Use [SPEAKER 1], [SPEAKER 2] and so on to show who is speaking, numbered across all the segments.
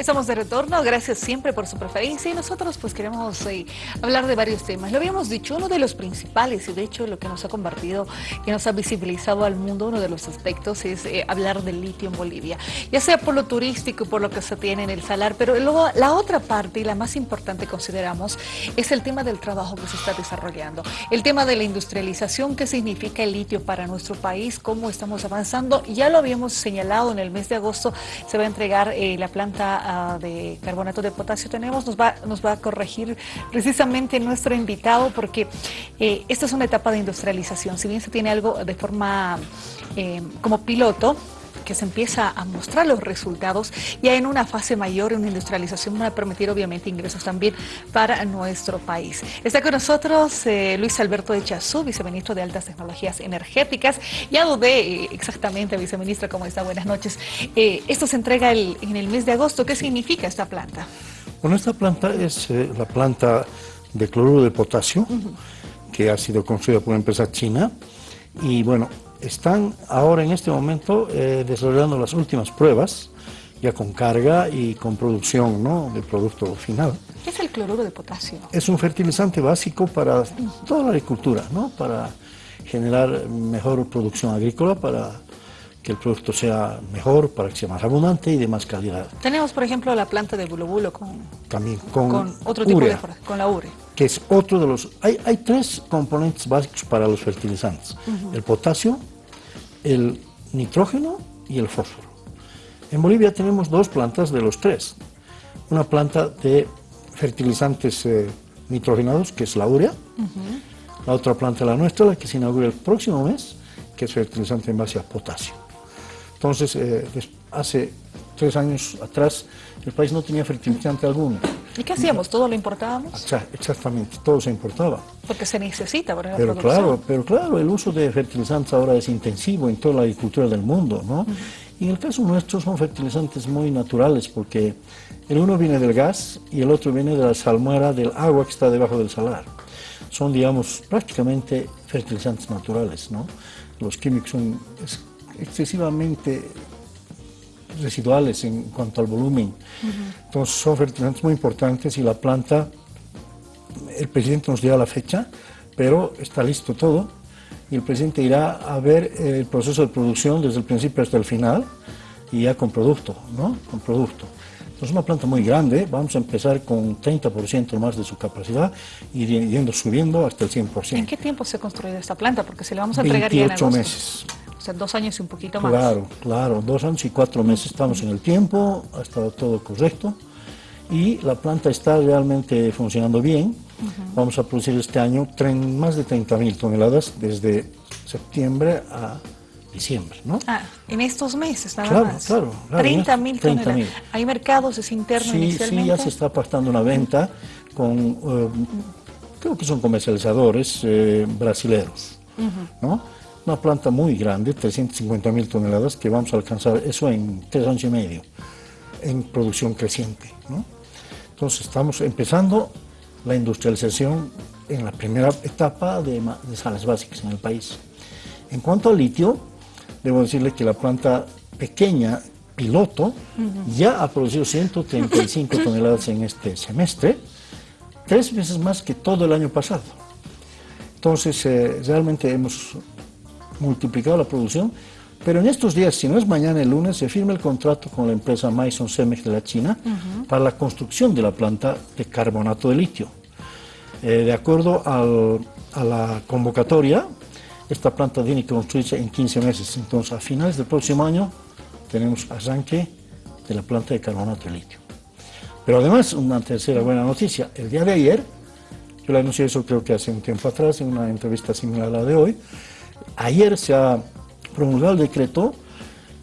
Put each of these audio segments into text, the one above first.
[SPEAKER 1] Estamos de retorno, gracias siempre por su preferencia y nosotros pues queremos eh, hablar de varios temas. Lo habíamos dicho, uno de los principales y de hecho lo que nos ha convertido y nos ha visibilizado al mundo, uno de los aspectos es eh, hablar del litio en Bolivia, ya sea por lo turístico y por lo que se tiene en el salar, pero luego la otra parte y la más importante consideramos es el tema del trabajo que se está desarrollando, el tema de la industrialización, qué significa el litio para nuestro país, cómo estamos avanzando, ya lo habíamos señalado en el mes de agosto, se va a entregar eh, la planta de carbonato de potasio tenemos, nos va, nos va a corregir precisamente nuestro invitado porque eh, esta es una etapa de industrialización. Si bien se tiene algo de forma eh, como piloto, que se empieza a mostrar los resultados, ya en una fase mayor, en una industrialización, va a permitir obviamente ingresos también para nuestro país. Está con nosotros eh, Luis Alberto de Chazú, viceministro de Altas Tecnologías Energéticas. Ya dudé eh, exactamente, viceministro, cómo está. Buenas noches. Eh, esto se entrega en el mes de agosto. ¿Qué significa esta planta?
[SPEAKER 2] Bueno, esta planta es la planta de cloruro de potasio, que ha sido construida por una empresa china. Y bueno, están ahora en este momento eh, desarrollando las últimas pruebas, ya con carga y con producción ¿no? de producto final.
[SPEAKER 1] ¿Qué es el cloruro de potasio?
[SPEAKER 2] Es un fertilizante básico para toda la agricultura, ¿no? para generar mejor producción agrícola, para que el producto sea mejor, para que sea más abundante y de más calidad.
[SPEAKER 1] Tenemos, por ejemplo, la planta de bulobulo con,
[SPEAKER 2] También con,
[SPEAKER 1] otro tipo de con la ure.
[SPEAKER 2] Que es otro de los... Hay, hay tres componentes básicos para los fertilizantes. El potasio, el nitrógeno y el fósforo. En Bolivia tenemos dos plantas de los tres. Una planta de fertilizantes eh, nitrogenados, que es la urea. La otra planta, la nuestra, la que se inaugura el próximo mes, que es fertilizante en base a potasio. Entonces, eh, hace tres años atrás, el país no tenía fertilizante alguno.
[SPEAKER 1] ¿Y qué hacíamos? ¿Todo lo importábamos?
[SPEAKER 2] Exactamente, todo se importaba.
[SPEAKER 1] Porque se necesita para la
[SPEAKER 2] pero Claro, pero claro, el uso de fertilizantes ahora es intensivo en toda la agricultura del mundo, ¿no? Y en el caso nuestro son fertilizantes muy naturales porque el uno viene del gas y el otro viene de la salmuera del agua que está debajo del salar. Son, digamos, prácticamente fertilizantes naturales, ¿no? Los químicos son excesivamente residuales en cuanto al volumen. Entonces son fertilizantes muy importantes y la planta, el presidente nos dio la fecha, pero está listo todo y el presidente irá a ver el proceso de producción desde el principio hasta el final y ya con producto, ¿no? Con producto. Entonces es una planta muy grande, vamos a empezar con 30% más de su capacidad y yendo subiendo hasta el 100%.
[SPEAKER 1] ¿En qué tiempo se ha construido esta planta? Porque se la vamos a entregar
[SPEAKER 2] 28 meses.
[SPEAKER 1] O sea, dos años y un poquito más.
[SPEAKER 2] Claro, claro, dos años y cuatro meses estamos en el tiempo, ha estado todo correcto y la planta está realmente funcionando bien. Vamos a producir este año más de 30.000 toneladas desde septiembre a diciembre, ¿no?
[SPEAKER 1] Ah, en estos meses nada
[SPEAKER 2] claro,
[SPEAKER 1] más.
[SPEAKER 2] Claro, claro.
[SPEAKER 1] 30.000 toneladas. ¿Hay mercados? ¿Es interno
[SPEAKER 2] sí,
[SPEAKER 1] inicialmente?
[SPEAKER 2] Sí, ya se está apartando una venta con, eh, creo que son comercializadores eh, brasileños, ¿no? Una planta muy grande, 350 mil toneladas, que vamos a alcanzar eso en tres años y medio, en producción creciente. Entonces estamos empezando la industrialización en la primera etapa de, de sales básicas en el país. En cuanto al litio, debo decirle que la planta pequeña, piloto, ya ha producido 135 toneladas en este semestre, tres veces más que todo el año pasado. Entonces, eh, realmente hemos multiplicado la producción, pero en estos días, si no es mañana el lunes, se firma el contrato con la empresa Maison Cemex de la China para la construcción de la planta de carbonato de litio. Eh, de acuerdo a la convocatoria, esta planta tiene que construirse en 15 meses, entonces a finales del próximo año tenemos arranque de la planta de carbonato de litio. Pero además, una tercera buena noticia, el día de ayer, yo le anuncié eso creo que hace un tiempo atrás, en una entrevista similar a la de hoy, Ayer se ha promulgado el decreto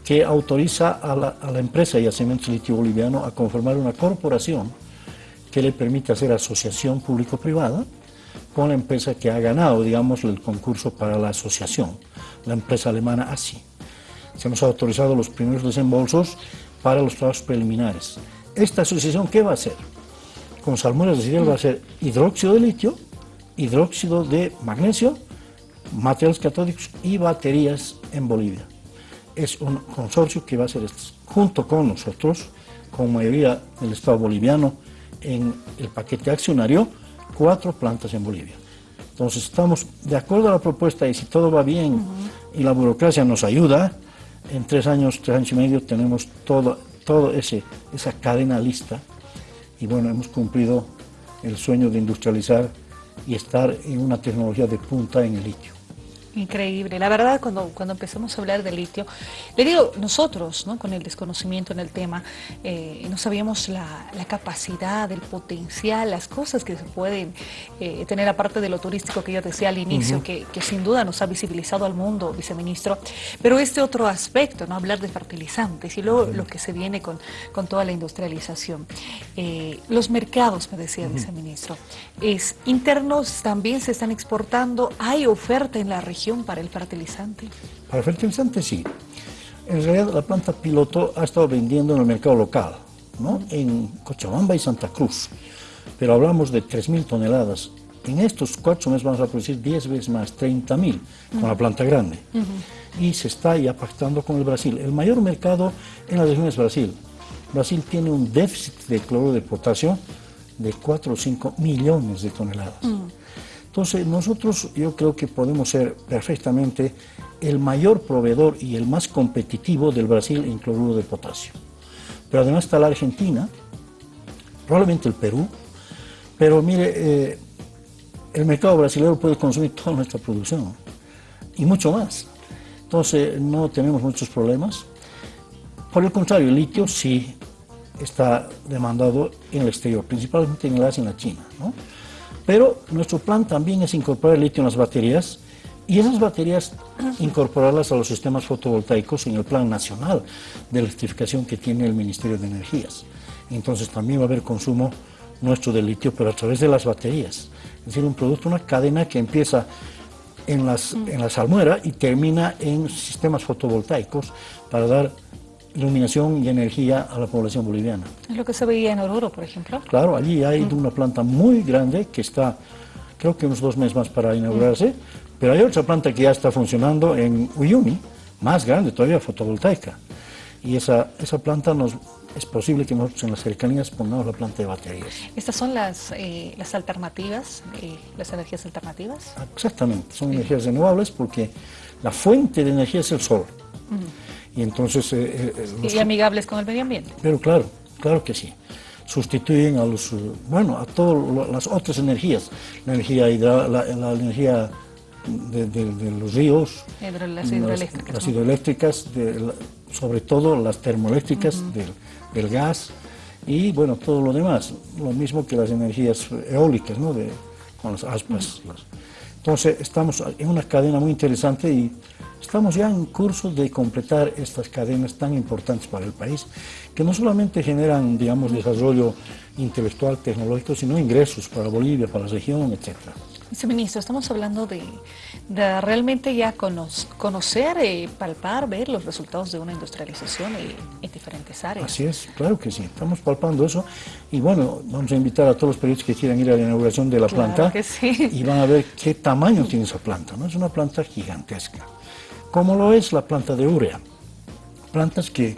[SPEAKER 2] que autoriza a la, empresa Yacimientos Litio Boliviano a conformar una corporación que le permite hacer asociación público-privada con la empresa que ha ganado, digamos, el concurso para la asociación, la empresa alemana ASI. Se hemos autorizado los primeros desembolsos para los trabajos preliminares. ¿Esta asociación qué va a hacer? Con salmueras de va a ser hidróxido de litio, hidróxido de magnesio materiales catódicos y baterías en Bolivia. Es un consorcio que va a hacer esto, junto con nosotros, con mayoría del Estado boliviano en el paquete accionario, cuatro plantas en Bolivia. Entonces estamos de acuerdo a la propuesta y si todo va bien y la burocracia nos ayuda, en tres años, tres años y medio tenemos todo, todo esa cadena lista y bueno, hemos cumplido el sueño de industrializar y estar en una tecnología de punta en el litio.
[SPEAKER 1] Increíble. La verdad, cuando, cuando empezamos a hablar de litio, le digo, nosotros, ¿no? con el desconocimiento en el tema, eh, no sabíamos la, capacidad, el potencial, las cosas que se pueden eh, tener, aparte de lo turístico que yo decía al inicio, que, sin duda nos ha visibilizado al mundo, viceministro, pero este otro aspecto, ¿no? hablar de fertilizantes y luego lo que se viene con, con toda la industrialización. Eh, los mercados, me decía el viceministro, es, internos también se están exportando, hay oferta en la región para el fertilizante?
[SPEAKER 2] Para el fertilizante sí. En realidad la planta piloto ha estado vendiendo en el mercado local, ¿no? en Cochabamba y Santa Cruz, pero hablamos de 3.000 toneladas. En estos cuatro meses vamos a producir 10 veces más, 30.000 con la planta grande. Y se está ya pactando con el Brasil. El mayor mercado en la región es Brasil. Brasil tiene un déficit de cloro de potasio de 4 o 5 millones de toneladas. Entonces, nosotros yo creo que podemos ser perfectamente el mayor proveedor y el más competitivo del Brasil en cloruro de potasio. Pero además está la Argentina, probablemente el Perú, pero mire, eh, el mercado brasileño puede consumir toda nuestra producción y mucho más. Entonces, no tenemos muchos problemas. Por el contrario, el litio sí está demandado en el exterior, principalmente en el Asia y en la China. Pero nuestro plan también es incorporar el litio en las baterías y esas baterías incorporarlas a los sistemas fotovoltaicos en el plan nacional de electrificación que tiene el Ministerio de Energías. Entonces también va a haber consumo nuestro de litio, pero a través de las baterías. Es decir, un producto, una cadena que empieza en, las, en la salmuera y termina en sistemas fotovoltaicos para dar iluminación y energía a la población boliviana.
[SPEAKER 1] Es lo que se veía en Oruro, por ejemplo.
[SPEAKER 2] Claro, allí hay una planta muy grande que está, creo que unos dos meses más para inaugurarse, pero hay otra planta que ya está funcionando en Uyuni, más grande todavía, fotovoltaica. Y esa, esa planta nos, es posible que nosotros en las cercanías pongamos la planta de baterías.
[SPEAKER 1] ¿Estas son las, eh, las alternativas, eh, las energías alternativas?
[SPEAKER 2] Exactamente, son energías renovables porque la fuente de energía es el sol. Y entonces...
[SPEAKER 1] Eh, eh, y amigables con el medio ambiente.
[SPEAKER 2] Pero claro, claro que sí. Sustituyen a los, bueno, a todas las otras energías, la energía la, energía de, los ríos,
[SPEAKER 1] las hidroeléctricas,
[SPEAKER 2] las, hidroeléctricas sobre todo las termoeléctricas del, gas y bueno, todo lo demás, lo mismo que las energías eólicas, ¿no? De, con las aspas. Entonces estamos en una cadena muy interesante y Estamos ya en curso de completar estas cadenas tan importantes para el país, que no solamente generan, digamos, desarrollo intelectual, tecnológico, sino ingresos para Bolivia, para la región, etcétera.
[SPEAKER 1] Viceministro, estamos hablando de, realmente ya conocer, eh, palpar, ver los resultados de una industrialización en, diferentes áreas.
[SPEAKER 2] Así es, claro que sí, estamos palpando eso y bueno, vamos a invitar a todos los periodistas que quieran ir a la inauguración de la planta y van a ver qué tamaño tiene esa planta, ¿no? Es una planta gigantesca como lo es la planta de urea. Plantas que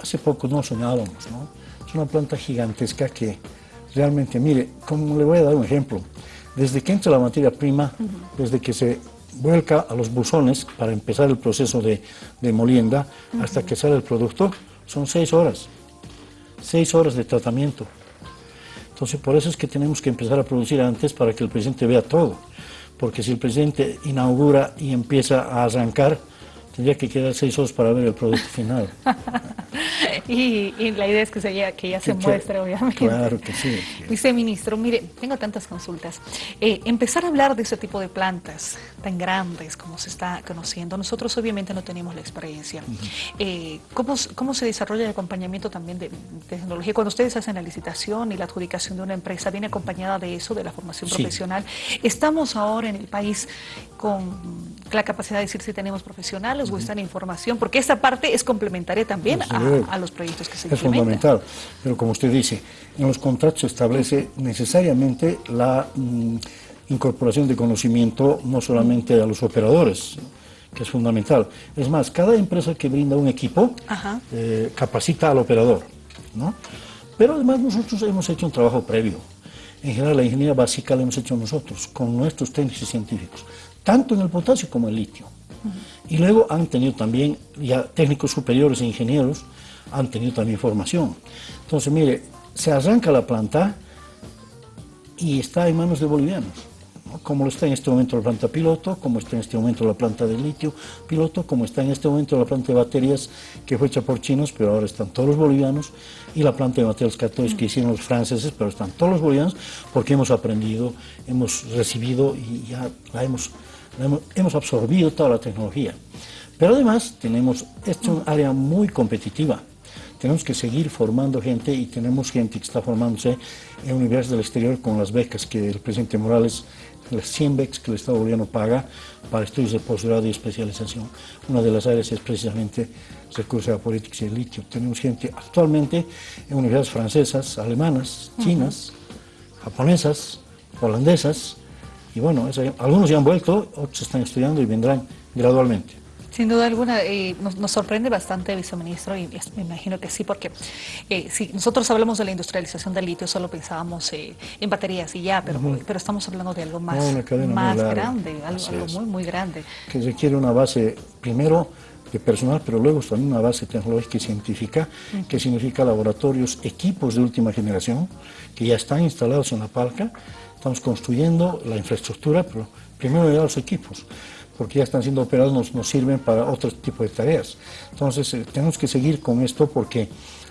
[SPEAKER 2] hace poco no soñábamos, ¿no? Es una planta gigantesca que realmente, mire, como le voy a dar un ejemplo, desde que entra la materia prima, desde que se vuelca a los buzones para empezar el proceso de, molienda, hasta que sale el producto, son seis horas, seis horas de tratamiento. Entonces, por eso es que tenemos que empezar a producir antes para que el presidente vea todo porque si el presidente inaugura y empieza a arrancar, tendría que quedar seis horas para ver el producto final.
[SPEAKER 1] y, la idea es que, se, ya, que ya se muestre, obviamente.
[SPEAKER 2] Claro que sí.
[SPEAKER 1] Viceministro, mire, tengo tantas consultas. Eh, empezar a hablar de ese tipo de plantas tan grandes como se está conociendo, nosotros obviamente no tenemos la experiencia. Eh, ¿cómo, ¿cómo, se desarrolla el acompañamiento también de, tecnología? Cuando ustedes hacen la licitación y la adjudicación de una empresa, ¿viene acompañada de eso, de la formación profesional? Estamos ahora en el país con la capacidad de decir si tenemos profesionales en información, porque esta parte es complementaria también a, los proyectos que se
[SPEAKER 2] Es fundamental, pero como usted dice, en los contratos se establece necesariamente la mm, incorporación de conocimiento no solamente a los operadores, que es fundamental. Es más, cada empresa que brinda un equipo eh, capacita al operador. ¿no? Pero además nosotros hemos hecho un trabajo previo. En general la ingeniería básica la hemos hecho nosotros, con nuestros técnicos y científicos, tanto en el potasio como en el litio. Y luego han tenido también, ya técnicos superiores e ingenieros, han tenido también formación. Entonces, mire, se arranca la planta y está en manos de bolivianos como está en este momento la planta piloto, como está en este momento la planta de litio piloto, como está en este momento la planta de baterías que fue hecha por chinos, pero ahora están todos los bolivianos, y la planta de materiales catódicos que hicieron los franceses, pero están todos los bolivianos, porque hemos aprendido, hemos recibido y ya la hemos, hemos, absorbido toda la tecnología. Pero además tenemos, esto es un área muy competitiva, tenemos que seguir formando gente y tenemos gente que está formándose en universidades del exterior con las becas que el presidente Morales las 100 becas que el Estado boliviano paga para estudios de posgrado y especialización. Una de las áreas es precisamente recursos a política y el litio. Tenemos gente actualmente en universidades francesas, alemanas, chinas, japonesas, holandesas, y bueno, algunos ya han vuelto, otros están estudiando y vendrán gradualmente.
[SPEAKER 1] Sin duda alguna, eh, nos, sorprende bastante, viceministro, y me imagino que sí, porque eh, si nosotros hablamos de la industrialización del litio, solo pensábamos eh, en baterías y ya, pero, pero estamos hablando de algo más, más grande, algo, muy, muy grande.
[SPEAKER 2] Que requiere una base, primero, de personal, pero luego también una base tecnológica y científica, que significa laboratorios, equipos de última generación, que ya están instalados en la palca. Estamos construyendo la infraestructura, pero primero ya los equipos porque ya están siendo operados, nos, sirven para otro tipo de tareas. Entonces, eh, tenemos que seguir con esto porque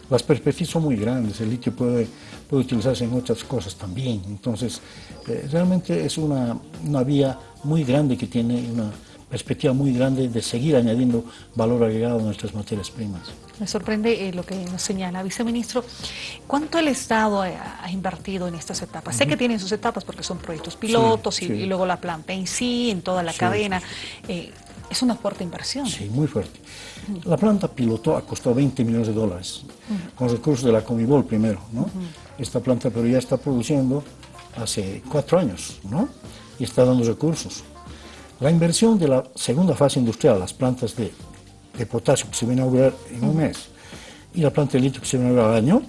[SPEAKER 2] las perspectivas son muy grandes, el litio puede, puede utilizarse en otras cosas también. Entonces, eh, realmente es una, una vía muy grande que tiene una perspectiva muy grande de seguir añadiendo valor agregado a nuestras materias primas.
[SPEAKER 1] Me sorprende eh, lo que nos señala, viceministro. ¿Cuánto el Estado ha, invertido en estas etapas? Sé que tienen sus etapas porque son proyectos pilotos y, luego la planta en sí, en toda la cadena. Eh, es una fuerte inversión.
[SPEAKER 2] Sí, muy fuerte. La planta piloto ha costado 20 millones de dólares, con recursos de la Comibol primero, ¿no? Esta planta pero ya está produciendo hace cuatro años, ¿no? Y está dando recursos. La inversión de la segunda fase industrial, las plantas de, potasio que se van a inaugurar en un mes y la planta de litio que se va a inaugurar al año,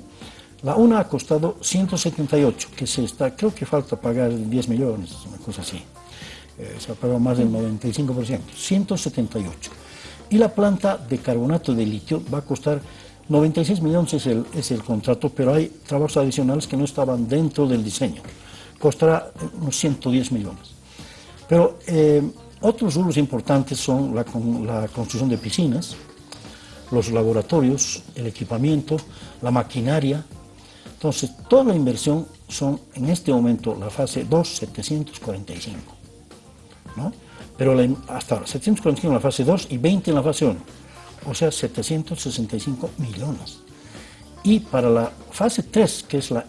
[SPEAKER 2] la una ha costado 178, que se está, creo que falta pagar 10 millones, una cosa así. Eh, se ha pagado más del 95%, 178. Y la planta de carbonato de litio va a costar 96 millones es el, es el contrato, pero hay trabajos adicionales que no estaban dentro del diseño. Costará unos 110 millones. Pero eh, otros rubros importantes son la, construcción de piscinas, los laboratorios, el equipamiento, la maquinaria. Entonces, toda la inversión son en este momento la fase 2, 745. ¿no? Pero hasta ahora, 745 en la fase 2 y 20 en la fase 1. O sea, 765 millones. Y para la fase 3, que es la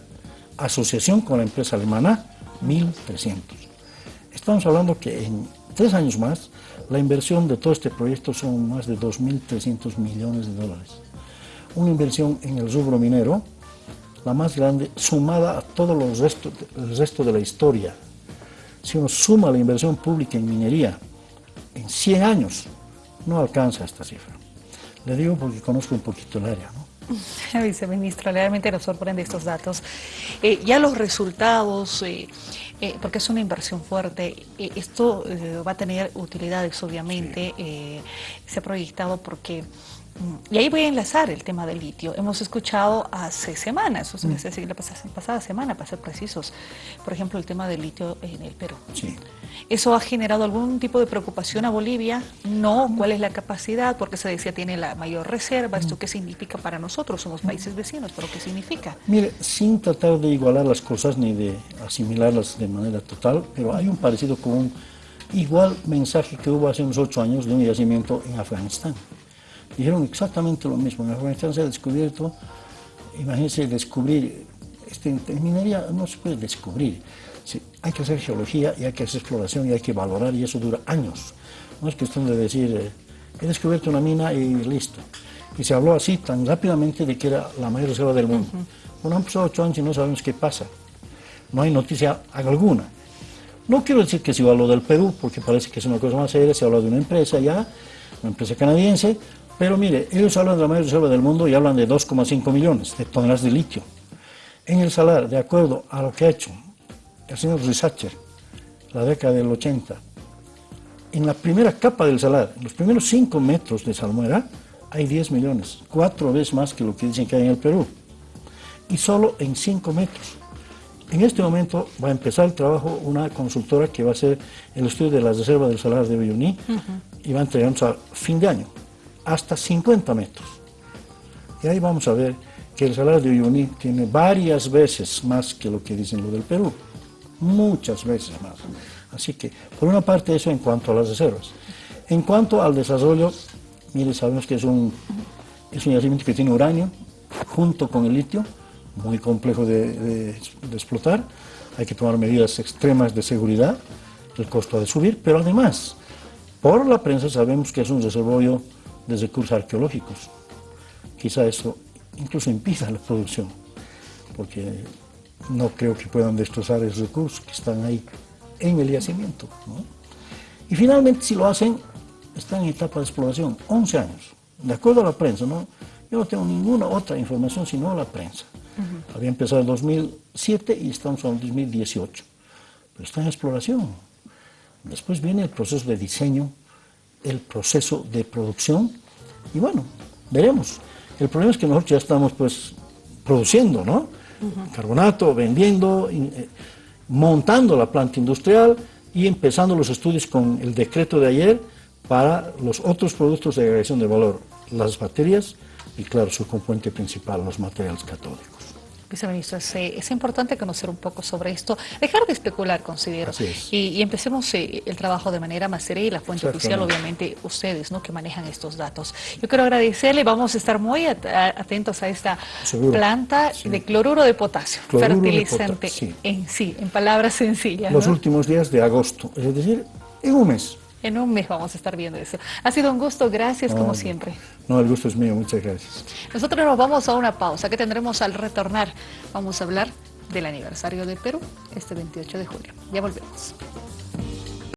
[SPEAKER 2] asociación con la empresa alemana, 1.300. Estamos hablando que en tres años más la inversión de todo este proyecto son más de 2.300 millones de dólares. Una inversión en el rubro minero, la más grande, sumada a todo los resto, el resto de la historia. Si uno suma la inversión pública en minería en 100 años, no alcanza esta cifra. Le digo porque conozco un poquito el área. ¿no?
[SPEAKER 1] Viceministro, realmente nos sorprende estos datos. Eh, ya los resultados, eh, eh, porque es una inversión fuerte. Esto va a tener utilidades, obviamente. se ha proyectado porque y ahí voy a enlazar el tema del litio. Hemos escuchado hace semanas, o sea, mm. la pasada, semana, para ser precisos, por ejemplo, el tema del litio en el Perú. ¿Eso ha generado algún tipo de preocupación a Bolivia? No. ¿Cuál es la capacidad? Porque se decía tiene la mayor reserva. ¿Esto qué significa para nosotros? Somos países vecinos, pero ¿qué significa?
[SPEAKER 2] Mire, sin tratar de igualar las cosas ni de asimilarlas de manera total, pero hay un parecido con un igual mensaje que hubo hace unos ocho años de un yacimiento en Afganistán dijeron exactamente lo mismo. En Afganistán se ha descubierto, imagínense descubrir, este, en minería no se puede descubrir, hay que hacer geología y hay que hacer exploración y hay que valorar y eso dura años. No es cuestión de decir, eh, he descubierto una mina y listo. Y se habló así tan rápidamente de que era la mayor reserva del mundo. Bueno, han pasado ocho años y no sabemos qué pasa. No hay noticia alguna. No quiero decir que se habló del Perú, porque parece que es una cosa más seria, se habla de una empresa ya, una empresa canadiense, Pero mire, ellos hablan de la mayor reserva del mundo y hablan de 2,5 millones de toneladas de litio. En el salar, de acuerdo a lo que ha hecho el señor Risacher, la década del 80, en la primera capa del salar, en los primeros 5 metros de salmuera, hay 10 millones, cuatro veces más que lo que dicen que hay en el Perú. Y solo en 5 metros. En este momento va a empezar el trabajo una consultora que va a hacer el estudio de la reserva del salar de Uyuni y va a entregarnos a fin de año, hasta 50 metros. Y ahí vamos a ver que el salar de Uyuni tiene varias veces más que lo que dicen lo del Perú, muchas veces más. Así que, por una parte, eso en cuanto a las reservas. En cuanto al desarrollo, mire, sabemos que es un, es un yacimiento que tiene uranio junto con el litio, muy complejo de, explotar, hay que tomar medidas extremas de seguridad, el costo ha de subir, pero además, por la prensa sabemos que es un reservorio de recursos arqueológicos. Quizá eso incluso impida la producción, porque no creo que puedan destrozar esos recursos que están ahí en el yacimiento. Y finalmente, si lo hacen, están en etapa de exploración, 11 años, de acuerdo a la prensa. ¿no? Yo no tengo ninguna otra información sino la prensa. Había empezado en 2007 y estamos en 2018. Pero está en exploración. Después viene el proceso de diseño, el proceso de producción y bueno, veremos. El problema es que nosotros ya estamos pues produciendo, ¿no? Carbonato, vendiendo, eh, montando la planta industrial y empezando los estudios con el decreto de ayer para los otros productos de agregación de valor, las baterías y claro, su componente principal, los materiales catódicos.
[SPEAKER 1] Viceministro, es, eh, es, importante conocer un poco sobre esto, dejar de especular, considero, y, empecemos eh, el trabajo de manera más seria y la fuente oficial, obviamente, ustedes, ¿no?, que manejan estos datos. Yo quiero agradecerle, vamos a estar muy atentos a esta planta de cloruro de potasio, fertilizante en sí, en palabras sencillas.
[SPEAKER 2] Los últimos días de agosto, es decir, en un mes.
[SPEAKER 1] En un mes vamos a estar viendo eso. Ha sido un gusto, gracias como siempre.
[SPEAKER 2] No, el gusto es mío, muchas gracias.
[SPEAKER 1] Nosotros nos vamos a una pausa que tendremos al retornar. Vamos a hablar del aniversario de Perú, este 28 de julio. Ya volvemos.